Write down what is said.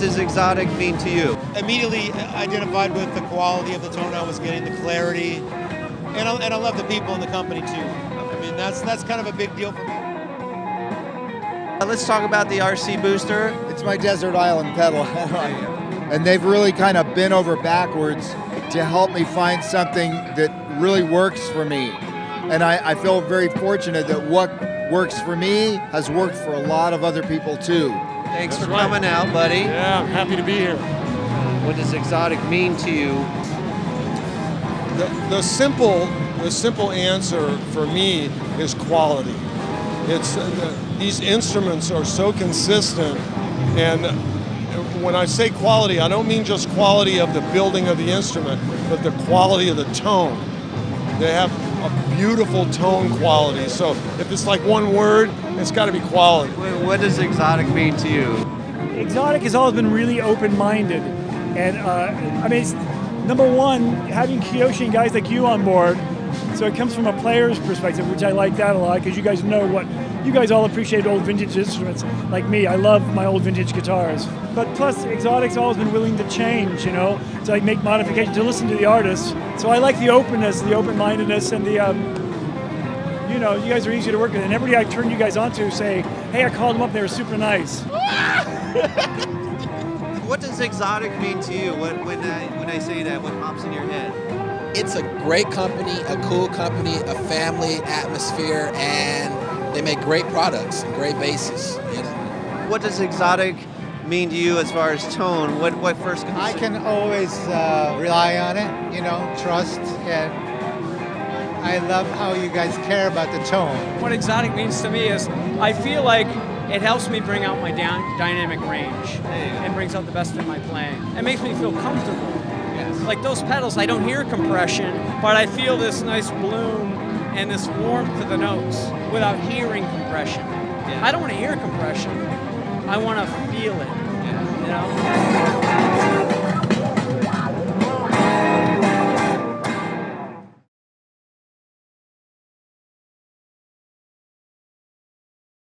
does Xotic mean to you? Immediately identified with the quality of the tone I was getting, the clarity, and I, and I love the people in the company too. I mean, that's that's kind of a big deal for me. Uh, let's talk about the RC Booster. It's my desert island pedal. and they've really kind of bent over backwards to help me find something that really works for me. And I, I feel very fortunate that what works for me has worked for a lot of other people too. Thanks That's for right. coming out, buddy. Yeah, I'm happy to be here. What does Xotic mean to you? The, the simple, the simple answer for me is quality. It's uh, these instruments are so consistent, and when I say quality, I don't mean just quality of the building of the instrument, but the quality of the tone. They have a beautiful tone quality. So if it's like one word, it's got to be quality. What does Xotic mean to you? Xotic has always been really open-minded, and uh, I mean, number one, having Kyoshi and guys like you on board. So it comes from a player's perspective, which I like that a lot because you guys know what you guys all appreciate old vintage instruments like me. I love my old vintage guitars. But plus, Xotic's always been willing to change, you know, to like make modifications, to listen to the artists. So I like the openness, the open-mindedness, and the, um, you know, you guys are easy to work with. And everybody I turn you guys on to say, hey, I called them up, they were super nice. what does Xotic mean to you when, when, I, when I say that? What pops in your head? It's a great company, a cool company, a family atmosphere, and they make great products and great basses. You know? What does Xotic mean to you as far as tone? What what first comes? To I can always uh, rely on it. You know, trust and. I love how you guys care about the tone. What Xotic means to me is I feel like it helps me bring out my down, dynamic range and brings out the best in my playing. It makes me feel comfortable. Like those pedals, I don't hear compression, but I feel this nice bloom and this warmth to the notes without hearing compression. Yeah. I don't want to hear compression. I want to feel it. Yeah. You know.